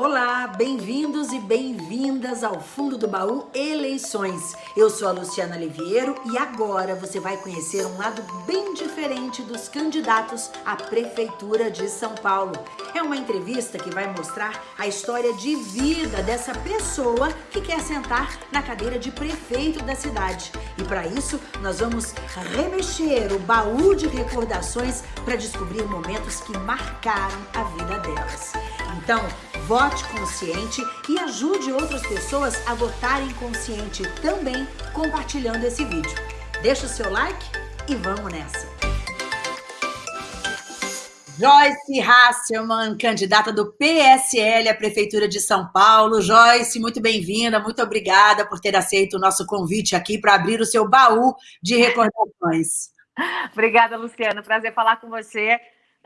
Olá, bem-vindos e bem-vindas ao Fundo do Baú Eleições. Eu sou a Luciana Liviero e agora você vai conhecer um lado bem diferente dos candidatos à Prefeitura de São Paulo. É uma entrevista que vai mostrar a história de vida dessa pessoa que quer sentar na cadeira de prefeito da cidade. E para isso, nós vamos remexer o baú de recordações para descobrir momentos que marcaram a vida delas. Então, vote consciente e ajude outras pessoas a votarem consciente também compartilhando esse vídeo. Deixa o seu like e vamos nessa! Joyce Hasselman, candidata do PSL à Prefeitura de São Paulo. Joyce, muito bem-vinda, muito obrigada por ter aceito o nosso convite aqui para abrir o seu baú de recordações. Obrigada, Luciano. Prazer falar com você.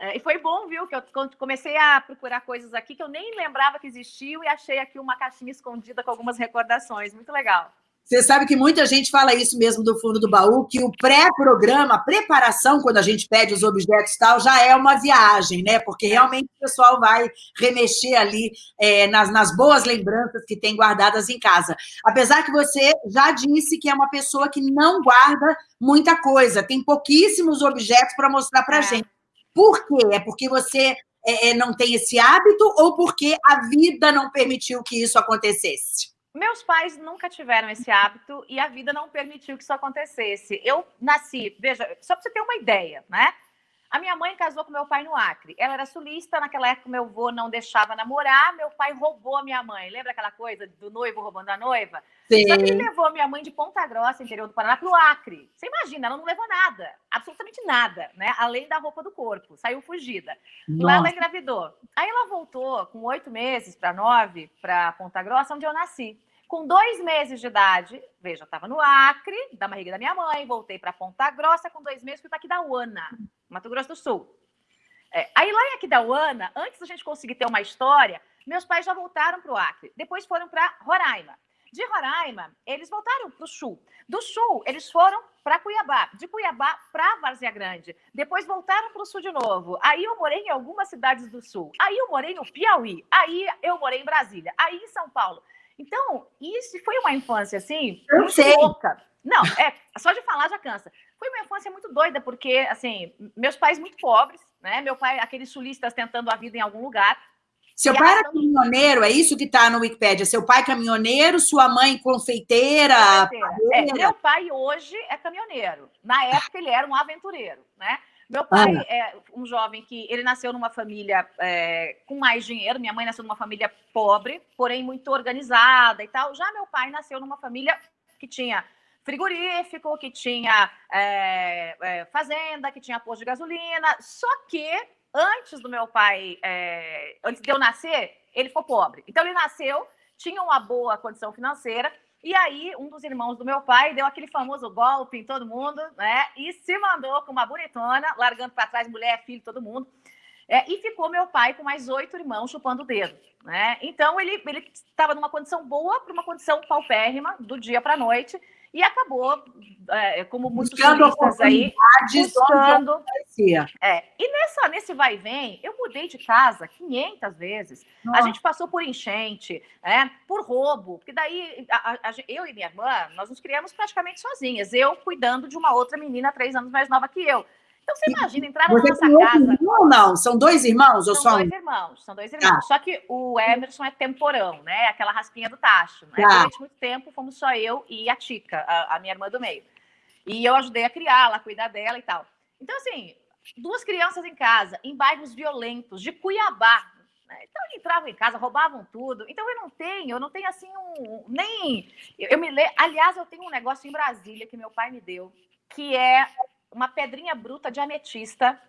É, e foi bom, viu, que eu comecei a procurar coisas aqui que eu nem lembrava que existiam e achei aqui uma caixinha escondida com algumas recordações. Muito legal. Você sabe que muita gente fala isso mesmo do fundo do baú, que o pré-programa, a preparação, quando a gente pede os objetos e tal, já é uma viagem, né? Porque realmente o pessoal vai remexer ali é, nas, nas boas lembranças que tem guardadas em casa. Apesar que você já disse que é uma pessoa que não guarda muita coisa, tem pouquíssimos objetos para mostrar para é. gente. Por quê? É porque você é, é, não tem esse hábito ou porque a vida não permitiu que isso acontecesse? Meus pais nunca tiveram esse hábito e a vida não permitiu que isso acontecesse. Eu nasci, veja, só para você ter uma ideia, né? A minha mãe casou com meu pai no Acre. Ela era sulista, naquela época meu avô não deixava namorar, meu pai roubou a minha mãe. Lembra aquela coisa do noivo roubando a noiva? Sim. Só que ele levou a minha mãe de Ponta Grossa, interior do Paraná, para o Acre. Você imagina, ela não levou nada, absolutamente nada, né? Além da roupa do corpo, saiu fugida. Nossa. Lá ela engravidou. Aí ela voltou com oito meses para nove, para Ponta Grossa, onde eu nasci. Com dois meses de idade, veja, eu estava no Acre, da barriga da minha mãe, voltei para Ponta Grossa, com dois meses fui para Aquidauana, Mato Grosso do Sul. É, aí lá em Aquidauana, antes da gente conseguir ter uma história, meus pais já voltaram para o Acre, depois foram para Roraima. De Roraima, eles voltaram para o Sul. Do Sul, eles foram para Cuiabá. De Cuiabá para Várzea Grande. Depois voltaram para o Sul de novo. Aí eu morei em algumas cidades do Sul. Aí eu morei no Piauí. Aí eu morei em Brasília. Aí em São Paulo. Então, isso foi uma infância, assim, eu sei. louca. Não, é, só de falar já cansa. Foi uma infância muito doida, porque, assim, meus pais muito pobres, né? Meu pai, aqueles sulistas tentando a vida em algum lugar. Seu pai era caminhoneiro, é isso que está no Wikipedia? Seu pai caminhoneiro, sua mãe confeiteira? É, meu pai hoje é caminhoneiro. Na época ele era um aventureiro, né? Meu pai ah. é um jovem que ele nasceu numa família é, com mais dinheiro. Minha mãe nasceu numa família pobre, porém muito organizada e tal. Já meu pai nasceu numa família que tinha frigorífico, que tinha é, é, fazenda, que tinha posto de gasolina. Só que antes do meu pai, é, antes de eu nascer, ele ficou pobre. Então ele nasceu, tinha uma boa condição financeira e aí, um dos irmãos do meu pai deu aquele famoso golpe em todo mundo, né? E se mandou com uma bonitona, largando para trás mulher, filho, todo mundo. É, e ficou meu pai com mais oito irmãos chupando o dedo, né? Então, ele estava numa condição boa para uma condição paupérrima, do dia para a noite e acabou, é, como muitos turistas aí, buscando. É, e nessa, nesse vai e vem, eu mudei de casa 500 vezes. Nossa. A gente passou por enchente, é, por roubo, porque daí a, a, eu e minha irmã, nós nos criamos praticamente sozinhas. Eu cuidando de uma outra menina três anos mais nova que eu. Então, você imagina entrar na nossa casa. Irmão, ou não? São dois irmãos ou são só dois irmãos, são dois irmãos. Ah. Só que o Emerson é temporão, né? Aquela raspinha do tacho. Né? Ah. Durante muito tempo fomos só eu e a Tica, a, a minha irmã do meio. E eu ajudei a criá-la, a cuidar dela e tal. Então, assim, duas crianças em casa, em bairros violentos, de Cuiabá. Né? Então, entravam em casa, roubavam tudo. Então, eu não tenho, eu não tenho assim um. Nem. Eu, eu me le... Aliás, eu tenho um negócio em Brasília que meu pai me deu, que é uma pedrinha bruta de ametista,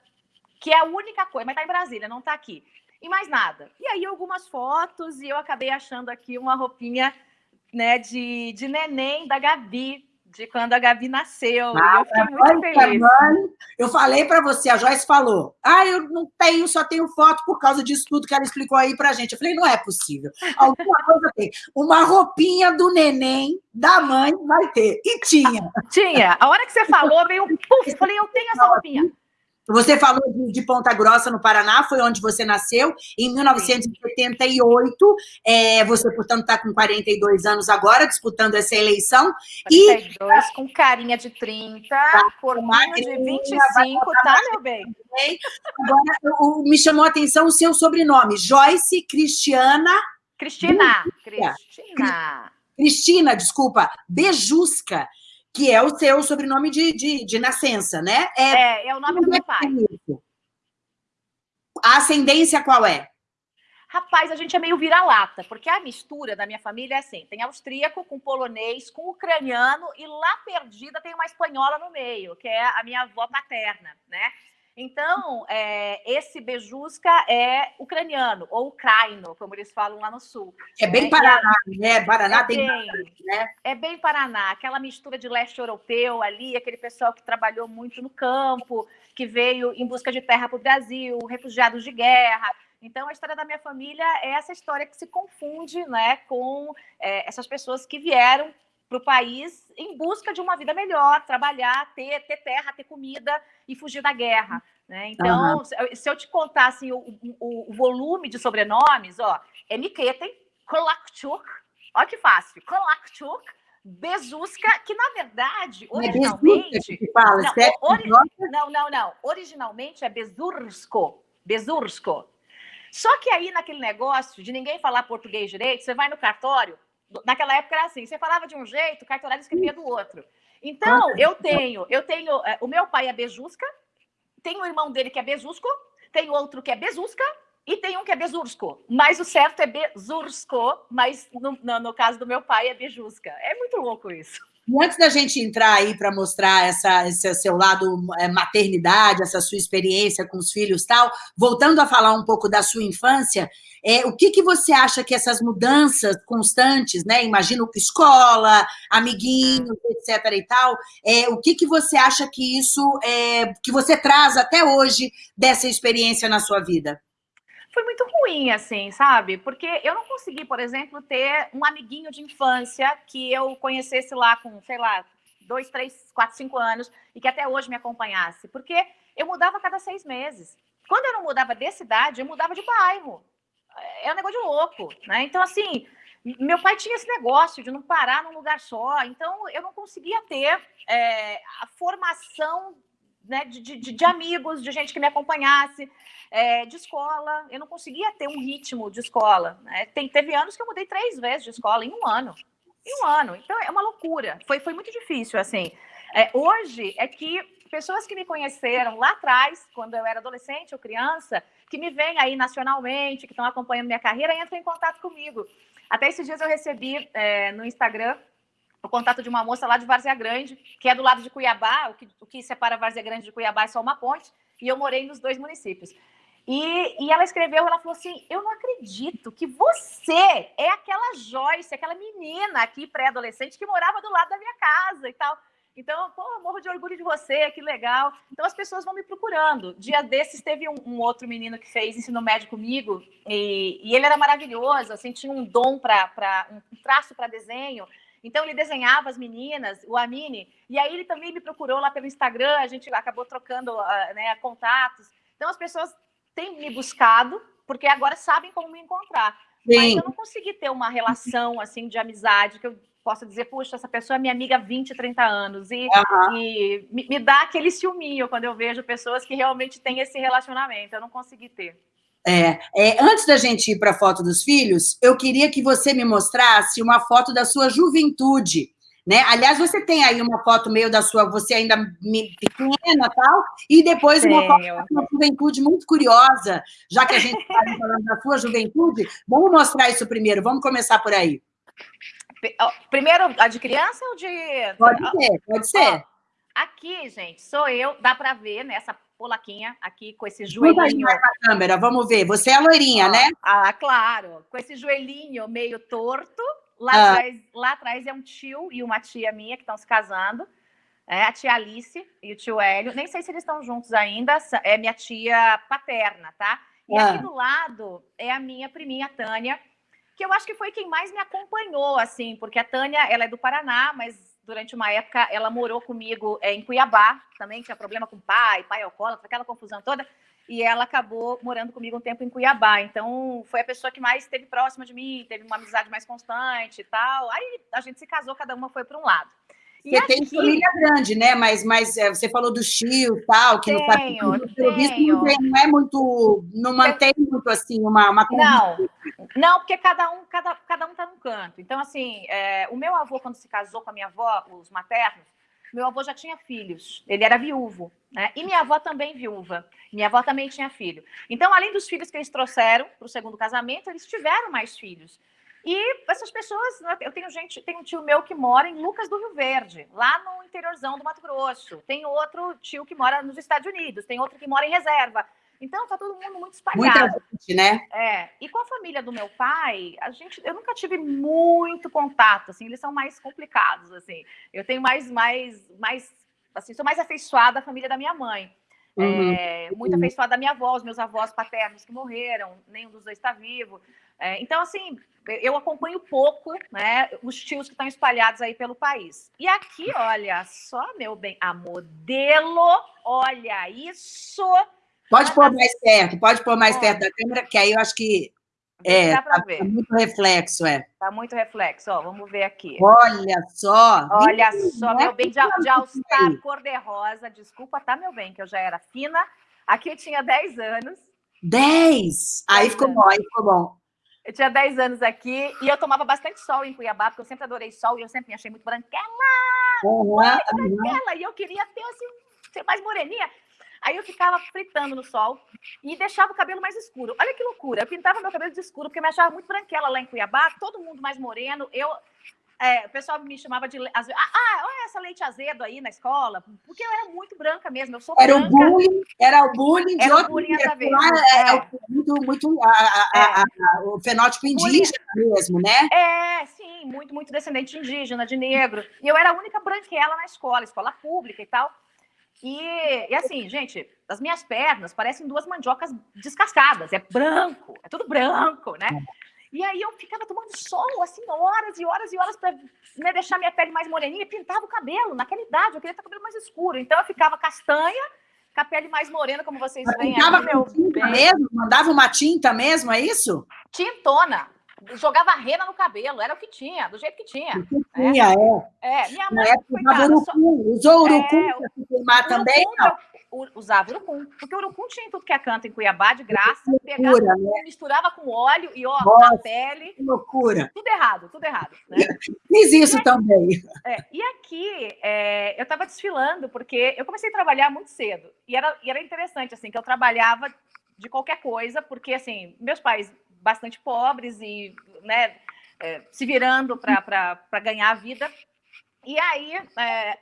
que é a única coisa, mas tá em Brasília, não tá aqui. E mais nada. E aí algumas fotos e eu acabei achando aqui uma roupinha né, de, de neném da Gabi, de quando a Gabi nasceu. Ah, eu fiquei muito feliz. Mãe, eu falei para você, a Joyce falou: ah, eu não tenho, só tenho foto por causa disso tudo que ela explicou aí para gente. Eu falei: não é possível. Alguma coisa tem. Uma roupinha do neném da mãe vai ter. E tinha. Tinha. A hora que você falou, veio um puf. Eu falei: eu tenho essa roupinha. Você falou de, Ponta Grossa, no Paraná, foi onde você nasceu, em 1978. É, você, portanto, está com 42 anos agora, disputando essa eleição. 42, e... com carinha de 30, tá, corpinho de 25, tá, meu bem? Agora, o, me chamou a atenção o seu sobrenome, Joyce Cristiana... Cristina. Cristina. Cristina, desculpa, Bejusca que é o seu sobrenome de, de, de nascença, né? É, é, é o nome do meu pai. A ascendência qual é? Rapaz, a gente é meio vira-lata, porque a mistura da minha família é assim: tem austríaco com polonês, com ucraniano, e lá perdida tem uma espanhola no meio, que é a minha avó paterna, né? Então, é, esse Bejusca é ucraniano, ou ucraino, como eles falam lá no sul. É bem né? Paraná, né? Paraná é tem bem, né? É bem Paraná, aquela mistura de leste europeu ali, aquele pessoal que trabalhou muito no campo, que veio em busca de terra para o Brasil, refugiados de guerra. Então, a história da minha família é essa história que se confunde né, com é, essas pessoas que vieram para o país em busca de uma vida melhor, trabalhar, ter, ter terra, ter comida e fugir da guerra. Né? Então, uhum. se eu te contar assim, o, o, o, volume de sobrenomes, ó, é Miketen, Kolakchuk, olha que fácil, Kolakchuk, Bezuska, que na verdade, é originalmente. É fala, não, ori... não, não, não. Originalmente é Bezursko. Bezursko. Só que aí, naquele negócio de ninguém falar português direito, você vai no cartório, naquela época era assim, você falava de um jeito, o cartorário escrevia do outro. Então, eu tenho, eu tenho, é, o meu pai é Bejusca, tem o irmão dele que é Bezusco, tem outro que é Bezusca, e tem um que é Bezursko, mas o certo é Bezursko, mas no, no, no caso do meu pai é Bejusca. É muito louco isso. E antes da gente entrar aí para mostrar essa, esse seu lado é, maternidade, essa sua experiência com os filhos tal, voltando a falar um pouco da sua infância, é, o que, que você acha que essas mudanças constantes, né? Imagino escola, amiguinhos, etc. e tal, é, o que, que você acha que isso é, que você traz até hoje dessa experiência na sua vida? Foi muito ruim, assim, sabe? Porque eu não consegui, por exemplo, ter um amiguinho de infância que eu conhecesse lá com, sei lá, dois, três, quatro, cinco anos e que até hoje me acompanhasse. Porque eu mudava a cada seis meses. Quando eu não mudava de cidade, eu mudava de bairro. É um negócio de louco, né? Então, assim, meu pai tinha esse negócio de não parar num lugar só. Então, eu não conseguia ter é, a formação né, de, de, de, amigos, de gente que me acompanhasse, é, de escola. Eu não conseguia ter um ritmo de escola. Né? Tem, teve anos que eu mudei três vezes de escola em um ano. Em um ano. Então, é uma loucura. Foi, foi muito difícil, assim. É, hoje, é que pessoas que me conheceram lá atrás, quando eu era adolescente ou criança, que me veem aí nacionalmente, que estão acompanhando minha carreira, entram em contato comigo. Até esses dias eu recebi é, no Instagram o contato de uma moça lá de Várzea Grande, que é do lado de Cuiabá, o que, o que separa Várzea Grande de Cuiabá é só uma ponte, e eu morei nos dois municípios. E, e ela escreveu, ela falou assim, eu não acredito que você é aquela Joyce, aquela menina aqui, pré-adolescente, que morava do lado da minha casa e tal. Então, pô, morro de orgulho de você, que legal. Então, as pessoas vão me procurando. Dia desses, teve um, um outro menino que fez ensino médio comigo, e, e ele era maravilhoso, assim, tinha um dom para um traço para desenho. Então, ele desenhava as meninas, o Amine, e aí ele também me procurou lá pelo Instagram, a gente acabou trocando uh, né, contatos. Então, as pessoas têm me buscado, porque agora sabem como me encontrar. Sim. Mas eu não consegui ter uma relação, assim, de amizade, que eu possa dizer, puxa, essa pessoa é minha amiga há 20, 30 anos. E, uhum. e me, me, dá aquele ciúminho quando eu vejo pessoas que realmente têm esse relacionamento. Eu não consegui ter. É, é, antes da gente ir para a foto dos filhos, eu queria que você me mostrasse uma foto da sua juventude. Né? Aliás, você tem aí uma foto meio da sua, você ainda pequena tal, e depois Tenho. uma foto da sua juventude muito curiosa, já que a gente está falando da sua juventude. Vamos mostrar isso primeiro, vamos começar por aí. Primeiro, a de criança ou de. Pode ser, pode ser. Ó, aqui, gente, sou eu, dá para ver nessa polaquinha aqui com esse joelhinho. Câmera, vamos ver. Você é a loirinha, né? Ah, claro. Com esse joelhinho meio torto. Lá, ah. atrás, lá atrás é um tio e uma tia minha que estão se casando. É, a tia Alice e o tio Hélio. Nem sei se eles estão juntos ainda. É minha tia paterna, tá? E ah. aqui do lado é a minha priminha Tânia, que eu acho que foi quem mais me acompanhou, assim, porque a Tânia, ela é do Paraná, mas durante uma época, ela morou comigo é, em Cuiabá, também tinha problema com pai, pai alcoólatra, aquela confusão toda, e ela acabou morando comigo um tempo em Cuiabá. Então, foi a pessoa que mais esteve próxima de mim, teve uma amizade mais constante e tal. Aí a gente se casou, cada uma foi para um lado. Você aqui... tem família grande, né? Mas, mas é, você falou do tio e tal, que tenho, não tá pelo visto não, tem, não é muito, não mantém muito assim uma, uma Não, não, porque cada um, cada, cada um tá num canto. Então, assim, é, o meu avô, quando se casou com a minha avó, os maternos, meu avô já tinha filhos, ele era viúvo, né? E minha avó também viúva. Minha avó também tinha filho. Então, além dos filhos que eles trouxeram para o segundo casamento, eles tiveram mais filhos. E essas pessoas, né, eu tenho gente, tem um tio meu que mora em Lucas do Rio Verde, lá no interiorzão do Mato Grosso. Tem outro tio que mora nos Estados Unidos, tem outro que mora em reserva. Então tá todo mundo muito espalhado. Muita gente, né? É. E com a família do meu pai, a gente, eu nunca tive muito contato, assim, eles são mais complicados, assim. Eu tenho mais, mais, mais, assim, sou mais afeiçoada à família da minha mãe. Uhum. É, muito afeiçoada à minha avó, os meus avós paternos que morreram, nenhum dos dois está vivo. É, então, assim, eu acompanho pouco né, os tios que estão espalhados aí pelo país. E aqui, olha só, meu bem, a modelo, olha isso. Pode pôr mais perto, pode pôr mais perto da câmera, que aí eu acho que é, dá tá, ver. Tá muito reflexo, é. Tá muito reflexo, ó, vamos ver aqui. Olha só. Olha só, meu bem, de, de All-Star cor-de-rosa, desculpa, tá, meu bem, que eu já era fina. Aqui eu tinha 10 anos. 10? Aí ficou anos. bom, aí ficou bom. Eu tinha 10 anos aqui e eu tomava bastante sol em Cuiabá, porque eu sempre adorei sol e eu sempre me achei muito branquela. Uhum, branquela. E eu queria ter, assim, ser mais moreninha. Aí eu ficava fritando no sol e deixava o cabelo mais escuro. Olha que loucura. Eu pintava meu cabelo de escuro, porque eu me achava muito branquela lá em Cuiabá, todo mundo mais moreno. Eu é, o pessoal me chamava de. Ah, ah, olha essa leite azedo aí na escola, porque eu era muito branca mesmo. Eu sou era branca. O bullying, era o bullying era o bullying a ver. É, é, muito, muito a, a, a, é. o fenótipo indígena bullying. mesmo, né? É, sim, muito, muito descendente indígena, de negro. E eu era a única branquela na escola, escola pública e tal. E, e assim, gente, as minhas pernas parecem duas mandiocas descascadas. É branco, é tudo branco, né? E aí eu ficava tomando sol, assim, horas e horas e horas para né, deixar minha pele mais moreninha e pintava o cabelo. Naquela idade, eu queria ter o cabelo mais escuro. Então eu ficava castanha, com a pele mais morena, como vocês veem aqui, meu tinta mesmo? Mandava uma tinta mesmo, é isso? Tintona. Jogava rena no cabelo, era o que tinha, do jeito que tinha. O que né? tinha, é. É, minha mãe, Na coitada, urucum, usou urucum é, para se queimar também? Não usava urucum, porque o urucum tinha tudo que é canto em Cuiabá, de graça, loucura, pegava, né? misturava com óleo e ó, Nossa, na pele. Que loucura. Tudo errado, tudo errado. Né? Fiz isso e também. É, e aqui, é, eu estava desfilando, porque eu comecei a trabalhar muito cedo, e era, e era interessante, assim, que eu trabalhava de qualquer coisa, porque, assim, meus pais bastante pobres e, né, é, se virando para ganhar a vida, e aí, é,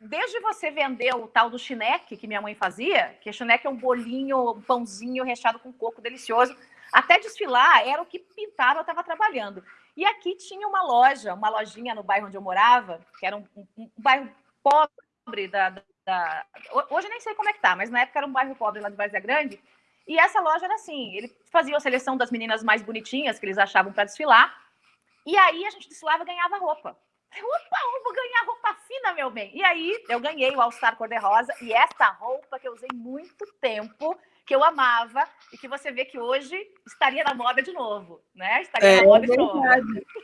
desde você vender o tal do chineque que minha mãe fazia, que chineque é um bolinho, um pãozinho recheado com coco delicioso, até desfilar era o que pintava, eu estava trabalhando. E aqui tinha uma loja, uma lojinha no bairro onde eu morava, que era um, um, um bairro pobre da, da, Hoje nem sei como é que tá, mas na época era um bairro pobre lá de Várzea Grande. E essa loja era assim, ele fazia a seleção das meninas mais bonitinhas que eles achavam para desfilar. E aí a gente desfilava e ganhava roupa. Opa, eu vou ganhar roupa fina, meu bem. E aí eu ganhei o All Star cor-de-rosa e essa roupa que eu usei muito tempo, que eu amava e que você vê que hoje estaria na moda de novo, né? Estaria é, na moda é de novo.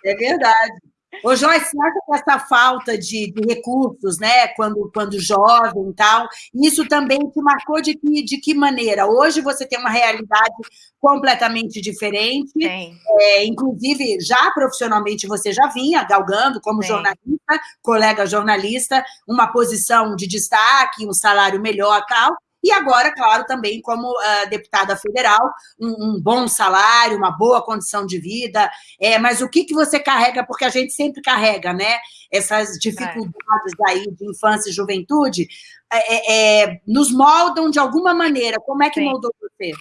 É verdade. Ô, Joyce, você acha que essa falta de, de, recursos, né, quando, quando jovem e tal, isso também te marcou de que, de que maneira? Hoje você tem uma realidade completamente diferente, é, inclusive já profissionalmente você já vinha galgando como Sim. jornalista, colega jornalista, uma posição de destaque, um salário melhor tal, e agora, claro, também como uh, deputada federal, um, um, bom salário, uma boa condição de vida. É, mas o que, que você carrega? Porque a gente sempre carrega, né? Essas dificuldades é. aí de infância e juventude, é, é, é, nos moldam de alguma maneira. Como é que Sim. moldou você?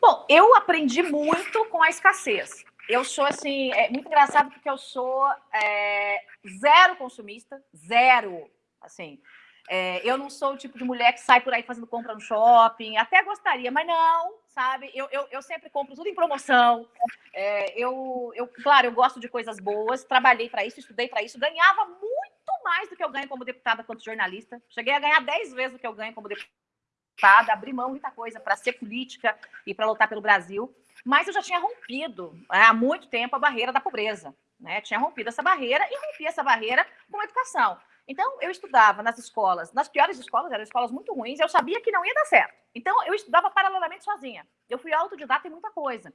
Bom, eu aprendi muito com a escassez. Eu sou, assim, é muito engraçado porque eu sou é, zero consumista, zero, assim. É, eu não sou o tipo de mulher que sai por aí fazendo compra no shopping, até gostaria, mas não, sabe? Eu, eu, eu sempre compro tudo em promoção. É, eu, eu, claro, eu gosto de coisas boas, trabalhei para isso, estudei para isso, ganhava muito mais do que eu ganho como deputada quanto jornalista. Cheguei a ganhar 10 vezes o que eu ganho como deputada, abri mão muita coisa para ser política e para lutar pelo Brasil. Mas eu já tinha rompido né, há muito tempo a barreira da pobreza. Né? Tinha rompido essa barreira e rompi essa barreira com a educação. Então, eu estudava nas escolas, nas piores escolas, eram escolas muito ruins, eu sabia que não ia dar certo. Então, eu estudava paralelamente sozinha. Eu fui autodidata em muita coisa.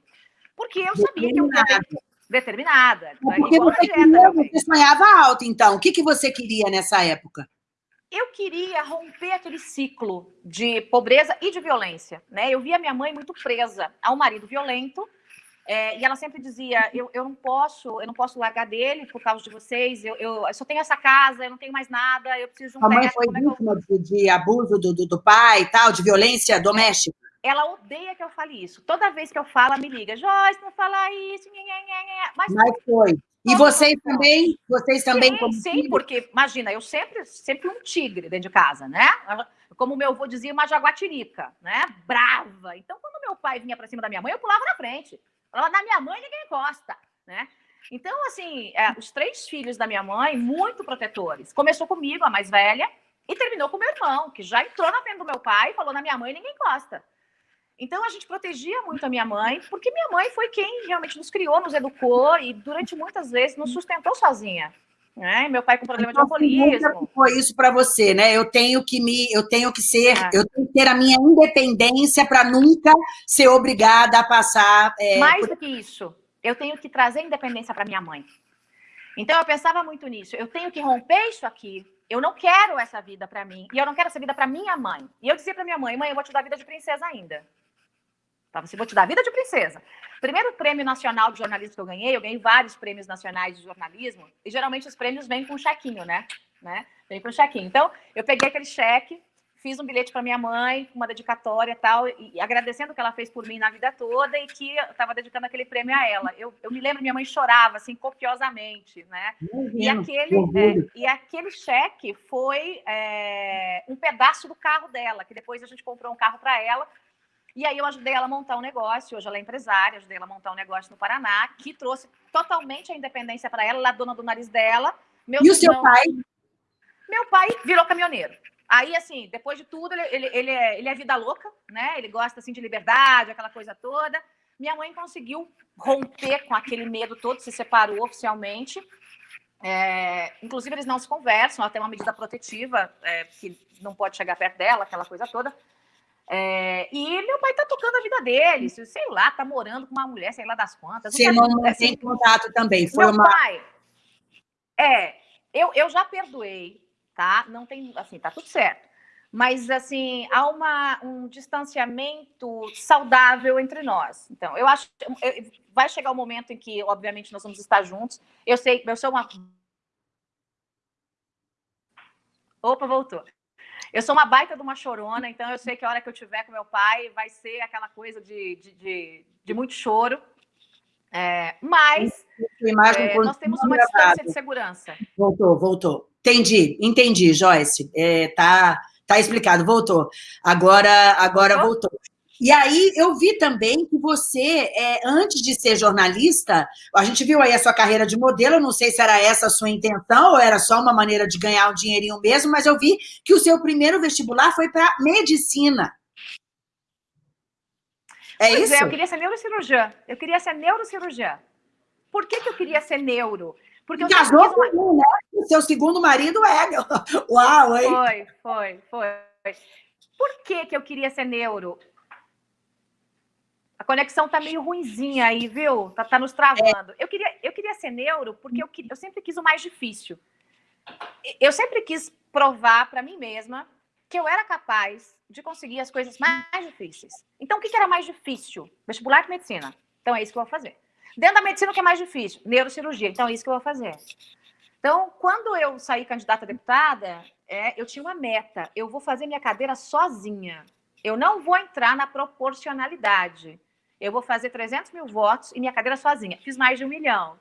Porque eu sabia que eu queria determinada. Porque você, queria, você sonhava alto, então. O que, que você queria nessa época? Eu queria romper aquele ciclo de pobreza e de violência. Né? Eu via minha mãe muito presa ao marido violento, é, e ela sempre dizia: eu, eu não posso, eu não posso largar dele por causa de vocês. Eu, eu, eu só tenho essa casa, eu não tenho mais nada. Eu preciso de um A mãe foi é vítima é eu... de, de, abuso do, do, do, pai, e tal, de violência doméstica. Ela odeia que eu fale isso. Toda vez que eu falo, ela me liga: Joyce, não fala isso. Nha, nha, nha. Mas, Mas foi. E vocês também? Vocês também? Sim, sim porque imagina, eu sempre, sempre um tigre dentro de casa, né? Como meu avô dizia, uma jaguatirica, né? Brava. Então, quando meu pai vinha para cima da minha mãe, eu pulava na frente. Na minha mãe ninguém encosta, né? Então, assim, é, os três filhos da minha mãe, muito protetores. Começou comigo, a mais velha, e terminou com meu irmão, que já entrou na frente do meu pai e falou, na minha mãe ninguém encosta. Então, a gente protegia muito a minha mãe, porque minha mãe foi quem realmente nos criou, nos educou e, durante muitas vezes, nos sustentou sozinha. Né? Meu pai com problema então, de alcoolismo. Foi isso para você, né? Eu tenho que me, eu tenho que ser, é. eu tenho que ter a minha independência para nunca ser obrigada a passar. É, Mais por... do que isso, eu tenho que trazer independência para minha mãe. Então eu pensava muito nisso. Eu tenho que romper isso aqui. Eu não quero essa vida para mim e eu não quero essa vida para minha mãe. E eu dizia para minha mãe, mãe, eu vou te dar vida de princesa ainda. Tá? Você vou te dar vida de princesa. Primeiro prêmio nacional de jornalismo que eu ganhei, eu ganhei vários prêmios nacionais de jornalismo, e geralmente os prêmios vêm com um chequinho, né? né? Vem com um chequinho. Então, eu peguei aquele cheque, fiz um bilhete para minha mãe, uma dedicatória e tal, e agradecendo o que ela fez por mim na vida toda e que eu estava dedicando aquele prêmio a ela. Eu, eu me lembro, minha mãe chorava, assim, copiosamente, né? E, aquele, é, e aquele cheque foi é, um pedaço do carro dela, que depois a gente comprou um carro para ela, e aí eu ajudei ela a montar um negócio, hoje ela é empresária, ajudei ela a montar um negócio no Paraná, que trouxe totalmente a independência para ela, ela é dona do nariz dela. Meu e o seu pai? Meu pai virou caminhoneiro. Aí, assim, depois de tudo, ele, ele, ele, é, ele é vida louca, né? Ele gosta, assim, de liberdade, aquela coisa toda. Minha mãe conseguiu romper com aquele medo todo, se separou oficialmente. É, inclusive, eles não se conversam, ela tem uma medida protetiva, é, que não pode chegar perto dela, aquela coisa toda. É, e meu pai tá tocando a vida dele, sei lá, tá morando com uma mulher, sei lá das quantas. Não tem contato também, foi meu uma... pai, é, eu, eu já perdoei, tá? Não tem, assim, tá tudo certo. Mas, assim, há uma, um distanciamento saudável entre nós. Então, eu acho que vai chegar o um momento em que, obviamente, nós vamos estar juntos. Eu sei, eu sou uma... Opa, voltou. Eu sou uma baita de uma chorona, então eu sei que a hora que eu tiver com meu pai vai ser aquela coisa de, de, de, de muito choro. É, mas é, nós temos uma distância de segurança. Voltou, voltou. Entendi, entendi, Joyce. É, tá, tá explicado, voltou. Agora, agora voltou. voltou. E aí eu vi também que você, é, antes de ser jornalista, a gente viu aí a sua carreira de modelo, não sei se era essa a sua intenção ou era só uma maneira de ganhar um dinheirinho mesmo, mas eu vi que o seu primeiro vestibular foi para medicina. É pois isso? É, eu queria ser neurocirurgiã. Eu queria ser neurocirurgiã. Por que, que eu queria ser neuro? Porque eu casou com uma... um, né? O seu segundo marido é. Uau, hein? Foi, foi, foi. Por que, que eu queria ser neuro? Conexão tá meio ruinzinha aí, viu? Tá, tá nos travando. Eu, queria, eu queria ser neuro porque eu, eu sempre quis o mais difícil. Eu sempre quis provar para mim mesma que eu era capaz de conseguir as coisas mais difíceis. Então, o que, que era mais difícil? Vestibular de medicina. Então, é isso que eu vou fazer. Dentro da medicina, o que é mais difícil? Neurocirurgia. Então, é isso que eu vou fazer. Então, quando eu saí candidata a deputada, é, eu tinha uma meta. Eu vou fazer minha cadeira sozinha. Eu não vou entrar na proporcionalidade eu vou fazer 300 mil votos e minha cadeira sozinha. Fiz mais de um milhão.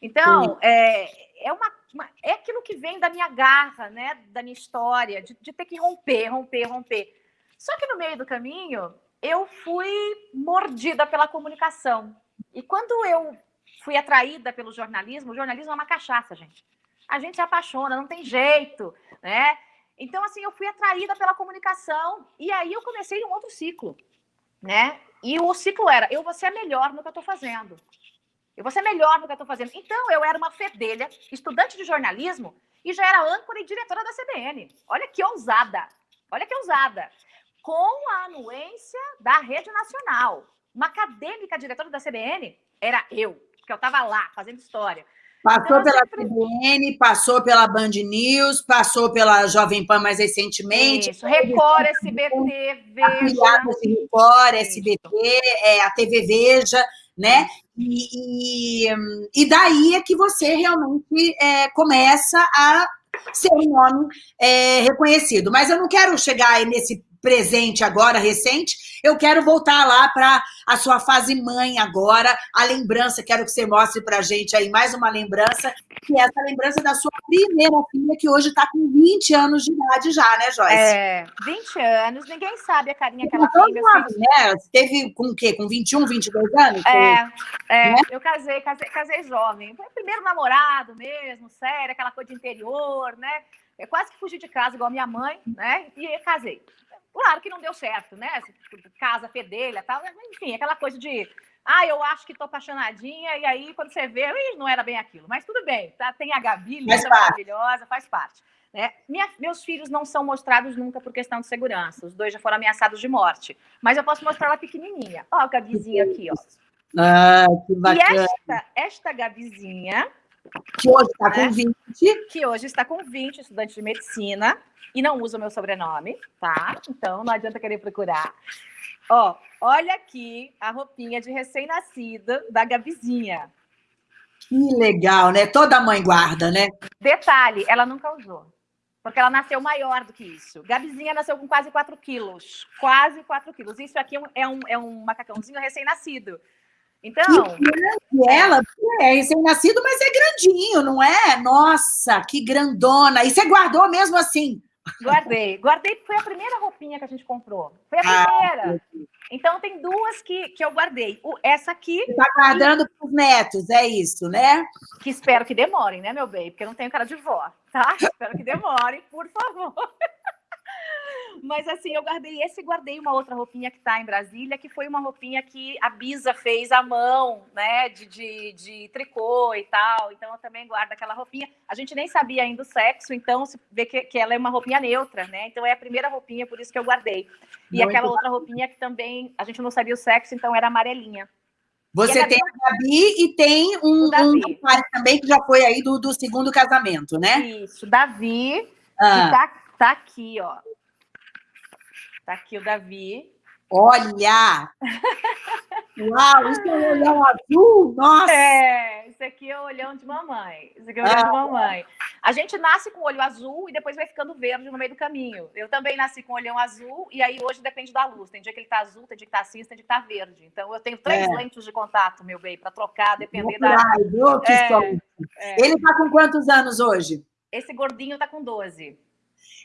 Então, é, é, uma, uma, é aquilo que vem da minha garra, né, da minha história, de, de ter que romper, romper, romper. Só que no meio do caminho, eu fui mordida pela comunicação. E quando eu fui atraída pelo jornalismo, o jornalismo é uma cachaça, gente. A gente se apaixona, não tem jeito, né? Então, assim, eu fui atraída pela comunicação e aí eu comecei um outro ciclo, né? E o ciclo era, eu vou ser melhor no que eu estou fazendo. Eu vou ser melhor no que eu estou fazendo. Então, eu era uma fedelha, estudante de jornalismo, e já era âncora e diretora da CBN. Olha que ousada. Olha que ousada. Com a anuência da Rede Nacional. Uma acadêmica diretora da CBN era eu, porque eu estava lá fazendo história. Passou então, pela sempre... CBN, passou pela Band News, passou pela Jovem Pan mais recentemente. Isso, Record, SBT, Veja. Record, SBT, é, a TV Veja, né? E, e, e, daí é que você realmente é, começa a ser um nome é, reconhecido. Mas eu não quero chegar nesse presente agora, recente, eu quero voltar lá para a sua fase mãe agora, a lembrança, quero que você mostre para a gente aí mais uma lembrança, que é essa lembrança da sua primeira filha, que hoje está com 20 anos de idade já, né, Joyce? É, 20 anos, ninguém sabe a carinha que ela tem. Assim. né? Você teve com o quê? Com 21, 22 anos? É, é né? eu casei, casei, casei jovem. Foi o primeiro namorado mesmo, sério, aquela coisa de interior, né? Eu quase que fugi de casa, igual a minha mãe, né? E casei. Claro que não deu certo, né? Casa fedelha, tal, enfim, aquela coisa de ah, eu acho que estou apaixonadinha, e aí quando você vê, não era bem aquilo. Mas tudo bem, tá? Tem a Gabi, linda, maravilhosa, faz parte. Né? Minha, meus filhos não são mostrados nunca por questão de segurança. Os dois já foram ameaçados de morte. Mas eu posso mostrar ela pequenininha. Ó, a Gabizinha aqui, ó. Ah, que bacana. E esta, esta Gabizinha... Que hoje está né? com 20. Que hoje está com 20, estudante de medicina e não usa o meu sobrenome, tá? Então não adianta querer procurar. Ó, olha aqui a roupinha de recém-nascida da Gabizinha. Que legal, né? Toda mãe guarda, né? Detalhe, ela nunca usou. Porque ela nasceu maior do que isso. Gabizinha nasceu com quase 4 quilos. Quase 4 quilos. Isso aqui é um, é um macacãozinho recém-nascido. Então. E ela é recém-nascido, mas é grandinho, não é? Nossa, que grandona. E você guardou mesmo assim? Guardei. Guardei porque foi a primeira roupinha que a gente comprou. Foi a ah, primeira. Ah, então, tem duas que, que eu guardei. O, essa aqui... Está guardando para os netos, é isso, né? Que espero que demorem, né, meu bem? Porque eu não tenho cara de vó, tá? espero que demorem, por favor. Mas assim, eu guardei esse e guardei uma outra roupinha que está em Brasília, que foi uma roupinha que a Bisa fez à mão, né? De, de, de, tricô e tal. Então eu também guardo aquela roupinha. A gente nem sabia ainda o sexo, então se vê que, que ela é uma roupinha neutra, né? Então é a primeira roupinha, por isso que eu guardei. E Muito aquela bom. outra roupinha que também a gente não sabia o sexo, então era amarelinha. Você a tem a Gabi e tem um, um também que já foi aí do, do segundo casamento, né? Isso, Davi, ah. que tá, tá aqui, ó. Tá aqui o Davi. Olha! Uau, isso é um olhão azul? Nossa! É, isso aqui é o olhão de mamãe. Isso aqui é o olhão ah. de mamãe. A gente nasce com o olho azul e depois vai ficando verde no meio do caminho. Eu também nasci com o olhão azul e aí hoje depende da luz. Tem dia que ele tá azul, tem dia que tá cinza, tem dia que tá verde. Então eu tenho três é. lentes de contato, meu bem, para trocar, depender da. é, é. Ele tá com quantos anos hoje? Esse gordinho tá com 12.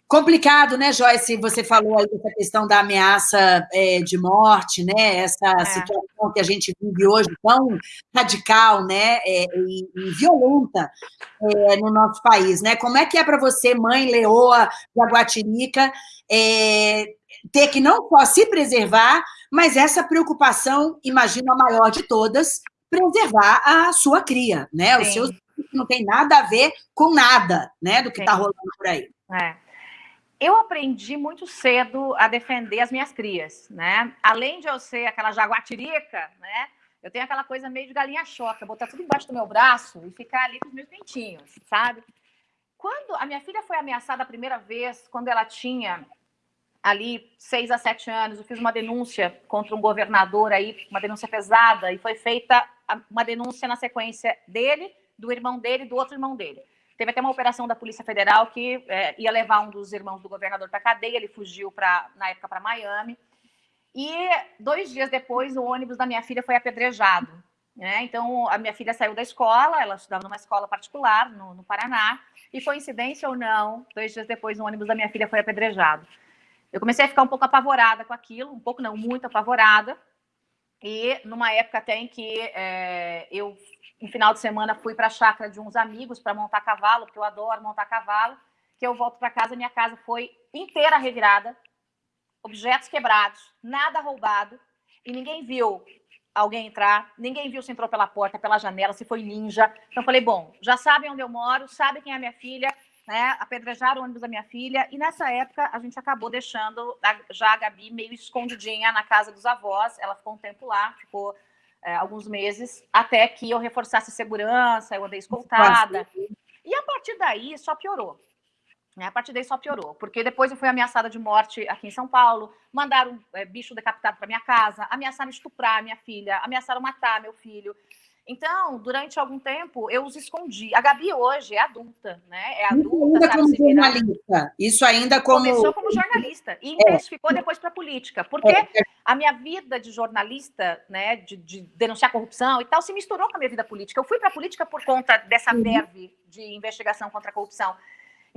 Complicado, né, Joyce? Você falou aí dessa questão da ameaça é, de morte, né? Essa é. situação que a gente vive hoje tão radical, né? É, e, e, violenta é, no nosso país, né? Como é que é para você, mãe leoa da Guatirica, é, ter que não só se preservar, mas essa preocupação, imagino a maior de todas, preservar a sua cria, né? Sim. Os seus não tem nada a ver com nada, né? Do que está rolando por aí. É eu aprendi muito cedo a defender as minhas crias, né? Além de eu ser aquela jaguatirica, né? Eu tenho aquela coisa meio de galinha choca, botar tudo embaixo do meu braço e ficar ali com os meus dentinhos, sabe? Quando a minha filha foi ameaçada a primeira vez, quando ela tinha ali seis a sete anos, eu fiz uma denúncia contra um governador aí, uma denúncia pesada, e foi feita uma denúncia na sequência dele, do irmão dele do outro irmão dele. Teve até uma operação da Polícia Federal que é, ia levar um dos irmãos do governador para cadeia, ele fugiu pra, na época para Miami. E dois dias depois, o ônibus da minha filha foi apedrejado. Né? Então, a minha filha saiu da escola, ela estudava numa escola particular no, no Paraná, e coincidência ou não, dois dias depois, o ônibus da minha filha foi apedrejado. Eu comecei a ficar um pouco apavorada com aquilo, um pouco não, muito apavorada, e numa época até em que é, eu um final de semana fui para a chácara de uns amigos para montar cavalo, porque eu adoro montar cavalo, que eu volto para casa, minha casa foi inteira revirada, objetos quebrados, nada roubado, e ninguém viu alguém entrar, ninguém viu se entrou pela porta, pela janela, se foi ninja. Então falei, bom, já sabem onde eu moro, sabem quem é minha filha, né? Apedrejaram o ônibus da minha filha, e nessa época a gente acabou deixando a, já a Gabi meio escondidinha na casa dos avós, ela ficou um tempo lá, ficou é, alguns meses, até que eu reforçasse segurança, eu andei escoltada. E a partir daí só piorou. Né? A partir daí só piorou, porque depois eu fui ameaçada de morte aqui em São Paulo, mandaram é, bicho decapitado para minha casa, ameaçaram estuprar minha filha, ameaçaram matar meu filho. Então, durante algum tempo, eu os escondi. A Gabi hoje é adulta, né? É adulta. Ainda como jornalista. Isso ainda como. Começou como jornalista e é. intensificou depois para política. Porque é. a minha vida de jornalista, né, de, de, denunciar corrupção e tal, se misturou com a minha vida política. Eu fui para a política por conta dessa uhum. verve de investigação contra a corrupção.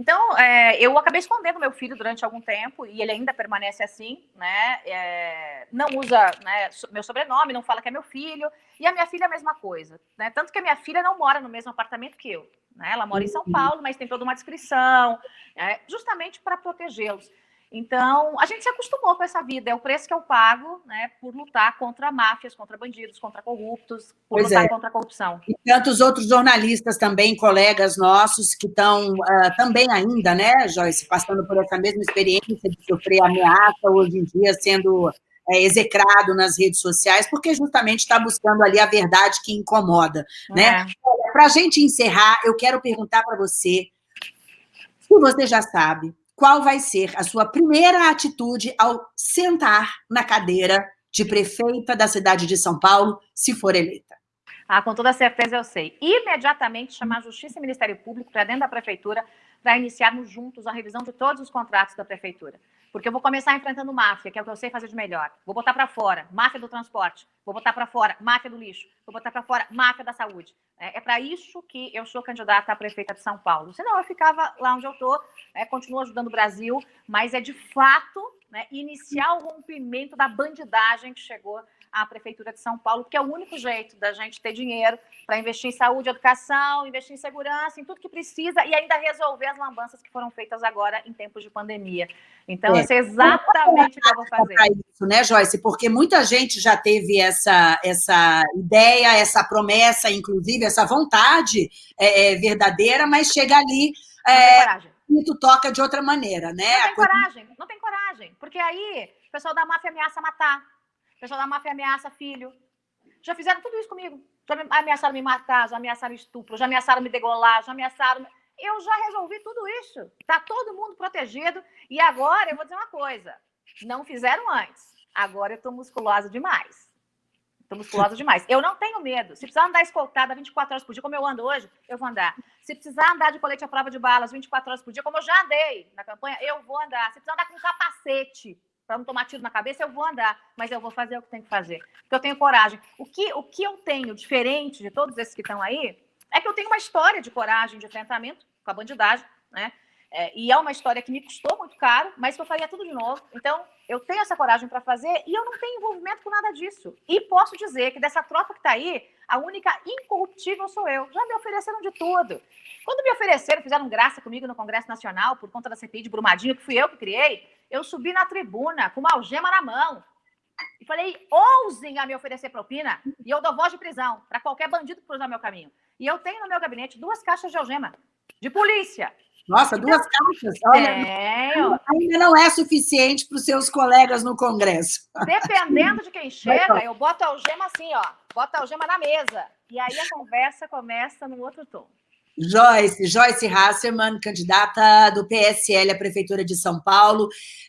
Então, é, eu acabei escondendo meu filho durante algum tempo e ele ainda permanece assim, né? É, não usa né, meu sobrenome, não fala que é meu filho. E a minha filha é a mesma coisa, né? Tanto que a minha filha não mora no mesmo apartamento que eu. Né? Ela mora em São uhum. Paulo, mas tem toda uma descrição, né? justamente para protegê-los. Então, a gente se acostumou com essa vida, é o preço que eu pago né, por lutar contra máfias, contra bandidos, contra corruptos, por pois lutar é. contra a corrupção. E tantos outros jornalistas também, colegas nossos, que estão uh, também ainda, né, Joyce, passando por essa mesma experiência de sofrer ameaça, hoje em dia sendo é, execrado nas redes sociais, porque justamente está buscando ali a verdade que incomoda. Né? É. Né? Para a gente encerrar, eu quero perguntar para você, se você já sabe, qual vai ser a sua primeira atitude ao sentar na cadeira de prefeita da cidade de São Paulo, se for eleita? Ah, com toda certeza eu sei. Imediatamente chamar a Justiça e Ministério Público para dentro da prefeitura para iniciarmos juntos a revisão de todos os contratos da prefeitura. Porque eu vou começar enfrentando máfia, que é o que eu sei fazer de melhor. Vou botar para fora máfia do transporte, vou botar para fora máfia do lixo, vou botar para fora máfia da saúde. É, é para isso que eu sou candidata a prefeita de São Paulo. Senão eu ficava lá onde eu estou, né, continuo ajudando o Brasil, mas é de fato né, iniciar o rompimento da bandidagem que chegou à Prefeitura de São Paulo, que é o único jeito da gente ter dinheiro para investir em saúde, educação, investir em segurança, em tudo que precisa e ainda resolver as lambanças que foram feitas agora em tempos de pandemia. Então, é. isso é exatamente o que eu vou fazer. Isso, né, Joyce? Porque muita gente já teve essa, essa ideia, essa promessa, inclusive, essa vontade é, é verdadeira, mas chega ali. É. E tu toca de outra maneira, né? Não tem coragem, não tem coragem. Porque aí o pessoal da máfia ameaça matar. Pessoal da máfia ameaça filho. Já fizeram tudo isso comigo. Já ameaçaram me matar, já ameaçaram estupro, já ameaçaram me degolar, já ameaçaram. Eu já resolvi tudo isso. Está todo mundo protegido. E agora eu vou dizer uma coisa: não fizeram antes. Agora eu estou musculosa demais. Estou musculosa demais. Eu não tenho medo. Se precisar andar escoltada 24 horas por dia, como eu ando hoje, eu vou andar. Se precisar andar de colete à prova de balas 24 horas por dia, como eu já andei na campanha, eu vou andar. Se precisar andar com capacete para não tomar tiro na cabeça, eu vou andar, mas eu vou fazer o que tem que fazer, porque eu tenho coragem. O que, o que eu tenho diferente de todos esses que estão aí é que eu tenho uma história de coragem, de enfrentamento com a bandidagem, né? É, e é uma história que me custou muito caro, mas que eu faria tudo de novo. Então, eu tenho essa coragem para fazer e eu não tenho envolvimento com nada disso. E posso dizer que dessa tropa que está aí, a única incorruptível sou eu. Já me ofereceram de tudo. Quando me ofereceram, fizeram graça comigo no Congresso Nacional por conta da CPI de Brumadinho, que fui eu que criei, eu subi na tribuna com uma algema na mão e falei: ousem a me oferecer propina e eu dou voz de prisão para qualquer bandido que cruzar meu caminho. E eu tenho no meu gabinete duas caixas de algema de polícia. Nossa, duas caixas? Olha, ainda não é suficiente para os seus colegas no Congresso. Dependendo de quem chega, eu boto a algema assim, ó. Boto a algema na mesa. E aí a conversa começa no outro tom. Joyce, Joyce Hasserman, candidata do PSL à Prefeitura de São Paulo.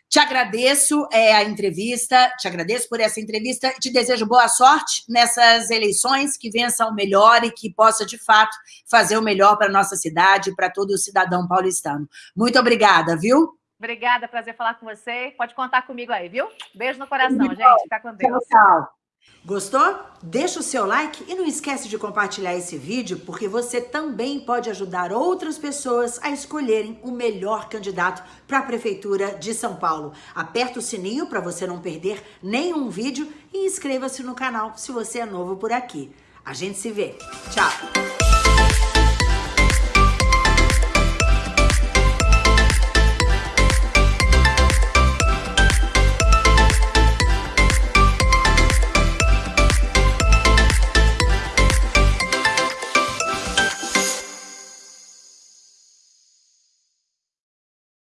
Te agradeço é, a entrevista, te agradeço por essa entrevista e te desejo boa sorte nessas eleições, que vença o melhor e que possa, de fato, fazer o melhor para a nossa cidade, para todo o cidadão paulistano. Muito obrigada, viu? Obrigada, prazer falar com você. Pode contar comigo aí, viu? Beijo no coração, gente. Fica com Deus. Tchau, tchau. Gostou? Deixa o seu like e não esquece de compartilhar esse vídeo, porque você também pode ajudar outras pessoas a escolherem o melhor candidato para a Prefeitura de São Paulo. Aperta o sininho para você não perder nenhum vídeo e inscreva-se no canal se você é novo por aqui. A gente se vê. Tchau!